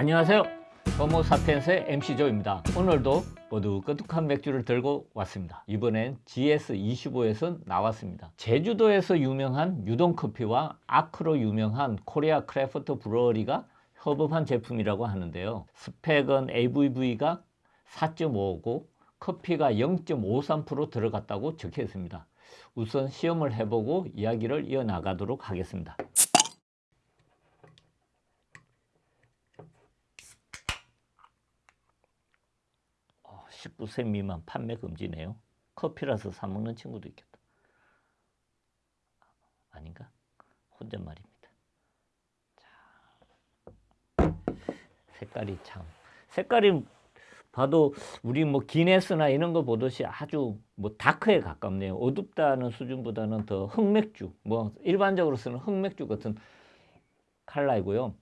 안녕하세요. 호모사피엔스의 MC조입니다. 오늘도 모두 끄덕한 맥주를 들고 왔습니다. 이번엔 GS25에서 나왔습니다. 제주도에서 유명한 유동커피와 아크로 유명한 코리아 크래프트 브루어리가 협업한 제품이라고 하는데요. 스펙은 ABV가 4.5고 커피가 0.53% 들어갔다고 적혀 있습니다. 우선 시음을 해보고 이야기를 이어나가도록 하겠습니다 19세 미만 판매 금지네요. 커피라서 사 먹는 친구도 있겠다. 아닌가? 혼잣말입니다. 자, 색깔이 참 색깔이 봐도 우리 뭐 기네스나 이런 거 보듯이 아주 뭐 다크에 가깝네요. 어둡다는 수준보다는 더 흑맥주, 뭐 일반적으로 쓰는 흑맥주 같은 컬러이고요.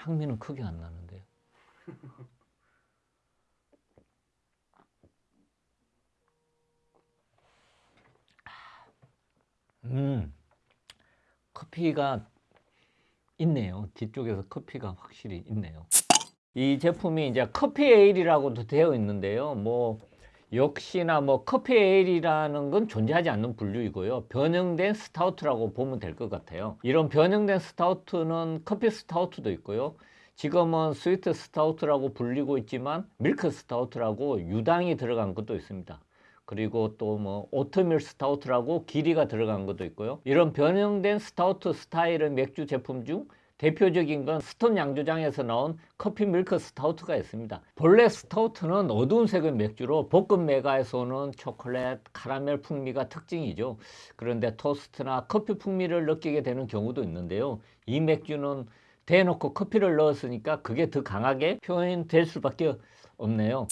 향미는 크게 안 나는데요. 음, 커피가 있네요. 뒤쪽에서 커피가 확실히 있네요. 이 제품이 이제 커피 에일이라고도 되어 있는데요. 뭐 역시나 뭐 커피 에일이라는 건 존재하지 않는 분류이고요. 변형된 스타우트라고 보면 될 것 같아요. 이런 변형된 스타우트는 커피 스타우트도 있고요. 지금은 스위트 스타우트라고 불리고 있지만 밀크 스타우트라고 유당이 들어간 것도 있습니다. 그리고 또 뭐 오트밀 스타우트라고 귀리가 들어간 것도 있고요. 이런 변형된 스타우트 스타일의 맥주 제품 중 대표적인 건 스톤 양조장에서 나온 커피 밀크 스타우트가 있습니다. 본래 스타우트는 어두운 색의 맥주로 볶음 맥아에서 오는 초콜릿, 카라멜 풍미가 특징이죠. 그런데 토스트나 커피 풍미를 느끼게 되는 경우도 있는데요. 이 맥주는 대놓고 커피를 넣었으니까 그게 더 강하게 표현될 수밖에 없네요.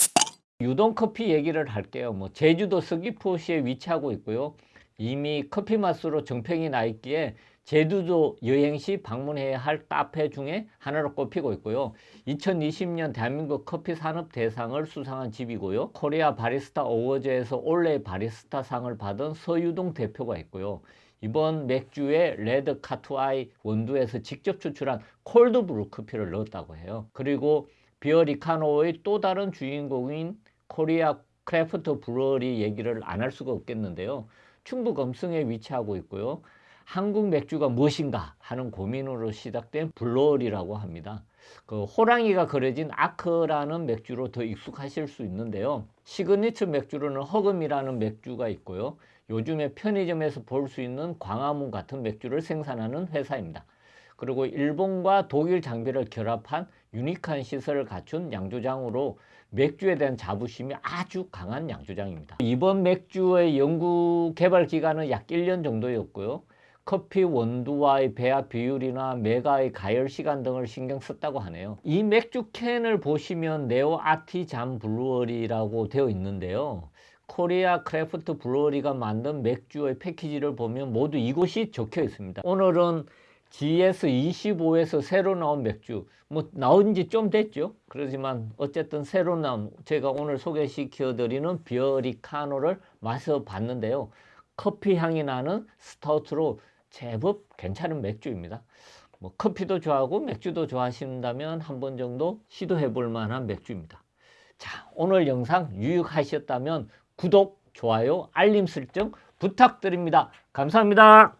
유동 커피 얘기를 할게요. 뭐 제주도 서귀포시에 위치하고 있고요. 이미 커피 맛으로 정평이 나 있기에 제주도 여행 시 방문해야 할 카페 중에 하나로 꼽히고 있고요. 2020년 대한민국 커피 산업 대상을 수상한 집이고요. 코리아 바리스타 어워즈에서 올해 바리스타 상을 받은 서유동 대표가 있고요. 이번 맥주에 레드 카투아이 원두에서 직접 추출한 cold brew 커피를 넣었다고 해요. 그리고 비어리카노의 또 다른 주인공인 코리아 크래프트 브루어리 얘기를 안 할 수가 없겠는데요. 충북 음성에 위치하고 있고요. 한국 맥주가 무엇인가 하는 고민으로 시작된 brewery라고 합니다. 그 호랑이가 그려진 아크라는 맥주로 더 익숙하실 수 있는데요. 시그니처 맥주로는 허그미라는 맥주가 있고요. 요즘에 편의점에서 볼 수 있는 광화문 같은 맥주를 생산하는 회사입니다. 그리고 일본과 독일 장비를 결합한 유니크한 시설을 갖춘 양조장으로 맥주에 대한 자부심이 아주 강한 양조장입니다. 이번 맥주의 연구 개발 기간은 약 1년 정도였고요. 커피 원두와의 배합 비율이나 맥아의 가열 시간 등을 신경 썼다고 하네요. 이 맥주 캔을 보시면 Neo Artisan Brewery라고 되어 있는데요. 코리아 크래프트 브루어리가 만든 맥주의 패키지를 보면 모두 이것이 적혀 있습니다. 오늘은 GS25에서 새로 나온 맥주 뭐 나온 지 좀 됐죠 그렇지만 어쨌든 새로 나온 제가 오늘 소개시켜 드리는 비어리카노를 마셔 봤는데요 커피 향이 나는 스타우트로 제법 괜찮은 맥주입니다. 뭐 커피도 좋아하고 맥주도 좋아하신다면 한 번 정도 시도해 볼 만한 맥주입니다. 자, 오늘 영상 유익하셨다면 구독, 좋아요, 알림 설정 부탁드립니다. 감사합니다.